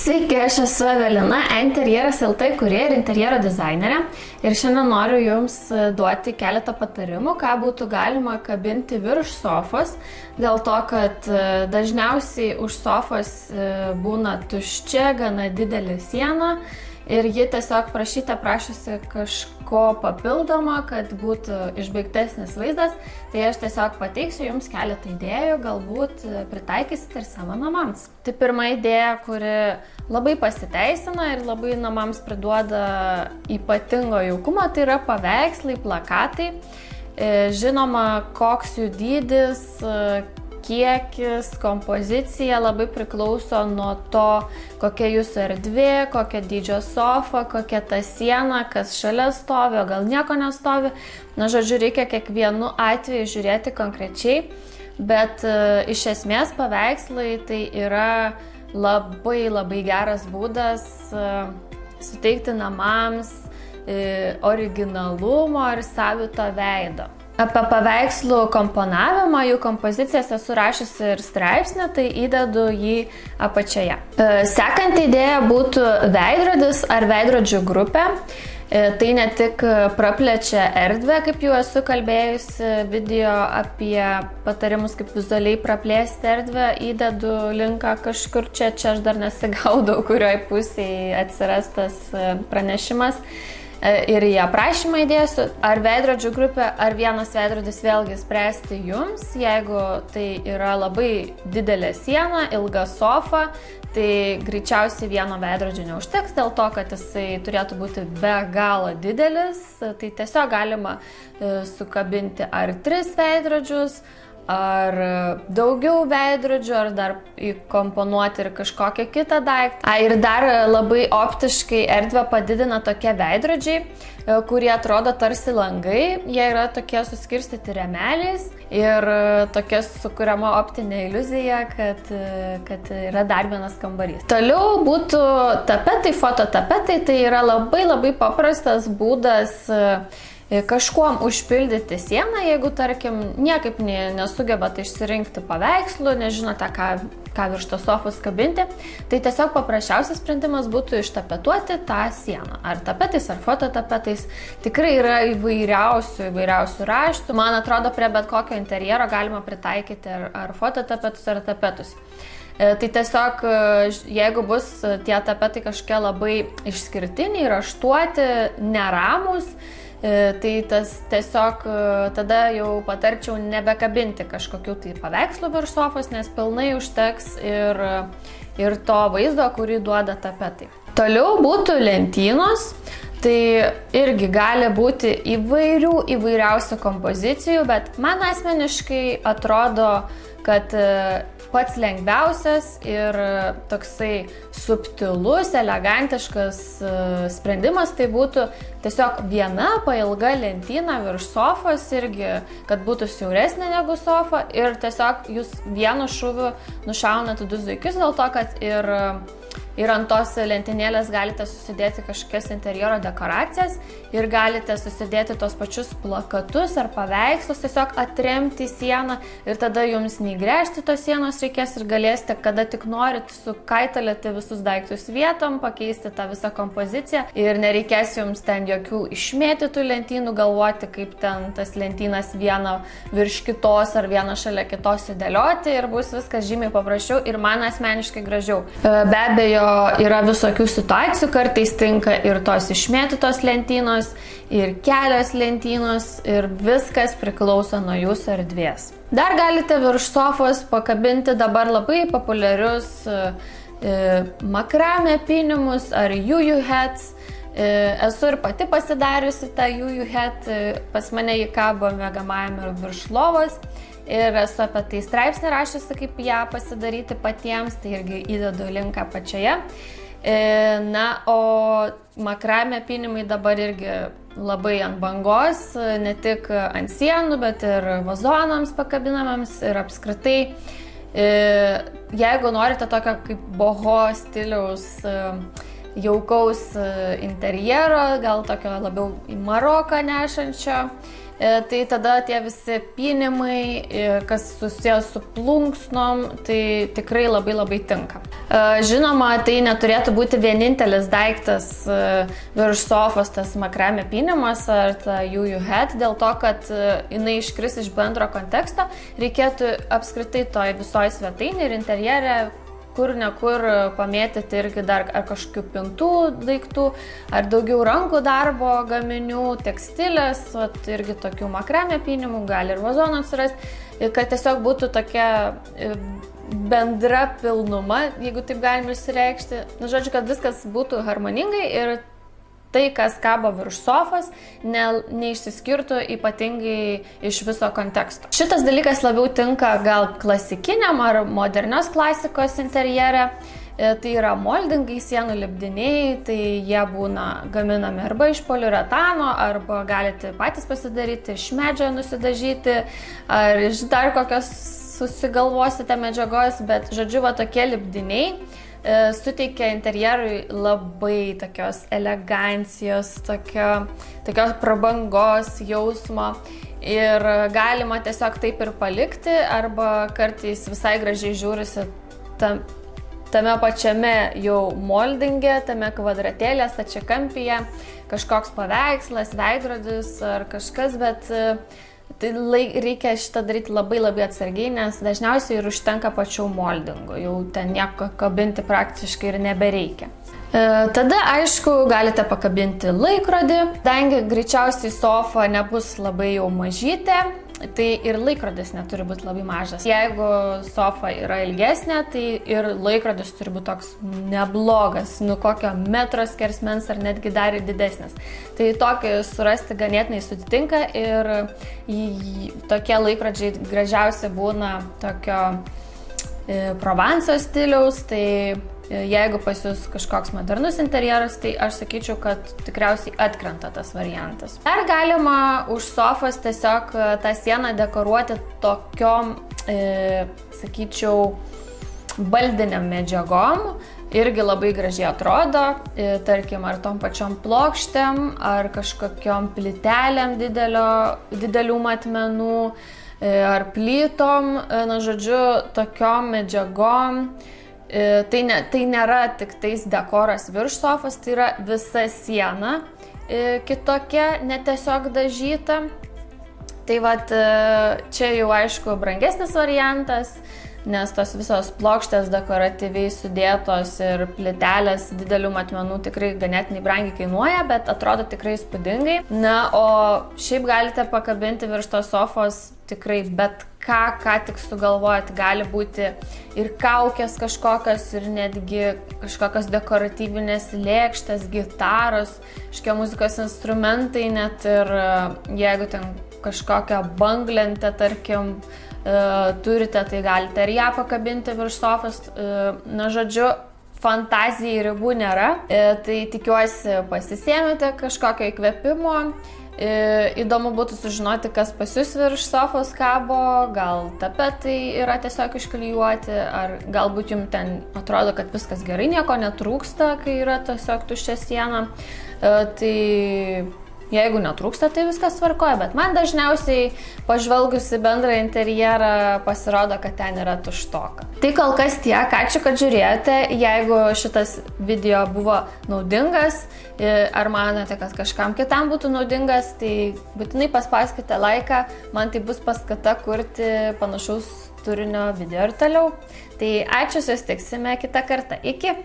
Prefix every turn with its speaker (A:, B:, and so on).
A: Sveiki, aš esu Evelina, interjeras LT kurie ir interjero dizainerė. Ir šiandien noriu Jums e, duoti keletą patarimų, ką būtų galima kabinti virš sofos. Dėl to, kad e, dažniausiai už sofos e, būna tuščia, gana didelė siena ir ji tiesiog prašyte prašysi kažko papildomo, kad būtų išbaigtesnis vaizdas, tai aš tiesiog pateiksiu jums keletą idėjų, galbūt pritaikysit ir savo namams. Tai pirma idėja, kuri labai pasiteisina ir labai namams priduoda ypatingo jaukumo, tai yra paveikslai, plakatai. E, žinoma, koks jų dydis, kiekis, kompozicija labai priklauso nuo to, kokia jūsų erdvė, kokia dydžio sofa, kokia ta siena, kas šalia stovi, o gal nieko nestovi. Na, žodžiu, reikia kiekvienu atveju žiūrėti konkrečiai, bet e, iš esmės paveikslai tai yra labai labai geras būdas e, suteikti namams e, originalumo ir savito veido. Apie paveikslų komponavimą, jų kompozicijas esu rašysi ir straipsnį, tai įdedu jį apačioje. E, sekanti idėja būtų veidrodis ar veidrodžių grupė. E, tai ne tik praplečia erdvę, kaip jau esu kalbėjusi video apie patarimus, kaip vizualiai praplėsti erdvę, įdedu linką kažkur čia, čia aš dar nesigaudau, kurioj pusėje atsiras tas e, pranešimas. E, ir į aprašymą įdėsiu, ar veidrodžių grupė, ar vienas veidrodis vėlgi spręsti jums. Jeigu tai yra labai didelė siena, ilga sofa, tai greičiausiai vieno veidrodžio neužteks dėl to, kad jisai turėtų būti be galo didelis. Tai tiesiog galima e, sukabinti ar tris veidrodžius, ar daugiau veidrodžių, ar dar įkomponuoti ir kažkokią kitą daiktą. A, ir dar labai optiškai erdvę padidina tokie veidrodžiai, e, kurie atrodo tarsi langai, jie yra tokie suskirstyti remeliais ir e, tokia sukuriama optinė iliuzija, kad, e, kad yra dar vienas kambarys. Toliau būtų tapetai, fototapetai, tai yra labai labai paprastas būdas kažkuom užpildyti sieną, jeigu, tarkim, niekaip nesugebat išsirinkti paveikslų, nežinote, ką, ką virš tos sofos kabinti, tai tiesiog paprasčiausias sprendimas būtų ištapetuoti tą sieną. Ar tapetais, ar fototapetais. Tikrai yra įvairiausių, įvairiausių raštų. Man atrodo, prie bet kokio interjero galima pritaikyti ar, ar fototapetus, ar tapetus. E, tai tiesiog, e, jeigu bus tie tapetai kažkokie labai išskirtiniai, raštuoti, neramus, E, tai tas tiesiog e, tada jau patarčiau nebekabinti kažkokių tai paveikslų virš sofos, nes pilnai užteks ir, ir to vaizdo, kurį duoda tapetai. Toliau būtų lentynos. Tai irgi gali būti įvairių įvairiausių kompozicijų, bet man asmeniškai atrodo, kad e, pats lengviausias ir toksai subtilus, elegantiškas e, sprendimas tai būtų tiesiog viena pailga lentyna virš sofos irgi, kad būtų siauresnė negu sofa ir tiesiog jūs vienu šūviu nušaunate du zuikius dėl to, kad ir Ir ant tos lentynėlės galite susidėti kažkokias interjero dekoracijas ir galite susidėti tos pačius plakatus ar paveikslus, tiesiog atremti sieną ir tada jums nei gręžti tos sienos reikės ir galėsite, kada tik norit, sukaitalėti visus daiktus vietom, pakeisti tą visą kompoziciją ir nereikės jums ten jokių išmėtytų lentynų, galvoti, kaip ten tas lentynas vieną virš kitos ar vieną šalia kitos įdėlioti ir bus viskas žymiai paprasčiau ir man asmeniškai gražiau. Be abejo, yra visokių situacijų, kartais tinka ir tos išmėtytos lentynos, ir kelios lentynos, ir viskas priklauso nuo jūsų erdvės. Dar galite virš sofos pakabinti dabar labai populiarius e, e makramė pinimus ar juju heads. E, esu ir pati pasidariusi tą juju e, pas mane jį kabo mėgamajame ir virš lovos ir esu apie tai straipsnį rašysi, kaip ją pasidaryti patiems, tai irgi įdedu linką pačioje. E, na, o makramė pinimai dabar irgi labai ant bangos, ne tik ant sienų, bet ir vazonams pakabinamams ir apskritai. E, jeigu norite tokio kaip boho stiliaus e, jaukaus interjero, gal tokio labiau į Maroką nešančio, tai tada tie visi pinimai, e, kas susijęs su plunksnom, tai tikrai labai labai tinka. E, žinoma, tai neturėtų būti vienintelis daiktas virš sofos, tas makrame pinimas ar ta juju head, dėl to, kad jinai iškris iš bendro konteksto, reikėtų apskritai toj visoje svetainė ir interjere kur nekur pamėtyti irgi dar ar kažkokių pintų daiktų, ar daugiau rankų darbo gaminių, tekstilės, vat, irgi tokių makrame pinimų, gali ir vazonų atsirasti, kad tiesiog būtų tokia e, bendra pilnuma, jeigu taip galima išsireikšti. Na, žodžiu, kad viskas būtų harmoningai ir tai, kas kabo virš sofos, ne, neišsiskirtų ypatingai iš viso konteksto. Šitas dalykas labiau tinka gal klasikiniam ar modernios klasikos interjere. E, tai yra moldingai, sienų lipdiniai, tai jie būna gaminami arba iš poliuretano, arba galite patys pasidaryti, iš medžio nusidažyti, ar iš dar kokios susigalvosite medžiagos, bet žodžiu, va tokie lipdiniai suteikia interjerui labai tokios elegancijos, tokio, tokios prabangos jausmo. Ir galima tiesiog taip ir palikti, arba kartais visai gražiai žiūrisi tam, tame pačiame jau moldinge, tame kvadratėlė, stačiakampyje, kažkoks paveikslas, veidrodis ar kažkas, bet uh, Tai laik, reikia šitą daryti labai labai atsargiai, nes dažniausiai ir užtenka pačių moldingų, jau ten nieko kabinti praktiškai ir nebereikia. E, tada, aišku, galite pakabinti laikrodį, kadangi greičiausiai sofa nebus labai jau mažytė, Tai ir laikrodis neturi būti labai mažas. Jeigu sofa yra ilgesnė, tai ir laikrodis turi būti toks neblogas, nu kokio metro skersmens ar netgi dar didesnis. Tai tokį surasti ganėtinai sudėtinga ir tokie laikrodžiai gražiausi būna tokio e, Provanso stiliaus, tai Jeigu pas jūs kažkoks modernus interjeras, tai aš sakyčiau, kad tikriausiai atkrenta tas variantas. Ar galima už sofas tiesiog e, tą sieną dekoruoti tokiom, e, sakyčiau, baldiniam medžiagom, irgi labai gražiai atrodo, e, tarkim, ar tom pačiom plokštėm, ar kažkokiom plytelėm didelio, didelių matmenų, e, ar plytom, na žodžiu, tokiom medžiagom tai, ne, tai nėra tik tais dekoras virš sofos, tai yra visa siena e, kitokia, netiesiog dažyta. Tai vad e, čia jau aišku brangesnis variantas, nes tos visos plokštės dekoratyviai sudėtos ir plitelės didelių matmenų tikrai ganėtinai brangiai kainuoja, bet atrodo tikrai spūdingai. Na, o šiaip galite pakabinti virš tos sofos tikrai bet ką, ką tik sugalvojat, gali būti ir kaukės kažkokios, ir netgi kažkokios dekoratyvinės lėkštės, gitaros, škia muzikos instrumentai, net ir e, jeigu ten kažkokią banglentę, tarkim, e, turite, tai galite ir ją pakabinti virš sofos. E, na, žodžiu, fantazijai ribų nėra, tai tikiuosi pasisėmėte kažkokio įkvėpimo Įdomu būtų sužinoti, kas pas jūs virš sofos kabo, gal tapetai yra tiesiog išklijuoti, ar galbūt jums ten atrodo, kad viskas gerai, nieko netrūksta, kai yra tiesiog tuščia siena. E, tai Jeigu netrūksta, tai viskas tvarkoja, bet man dažniausiai pažvelgusi bendrą interjerą pasirodo, kad ten yra tuštoka. Tai kol kas tiek, ačiū, kad žiūrėjote. Jeigu šitas video buvo naudingas, ar manote, kad kažkam kitam būtų naudingas, tai būtinai paspauskite laiką, man tai bus paskata kurti panašaus turinio video ir toliau. Tai ačiū, susitiksime kitą kartą. Iki!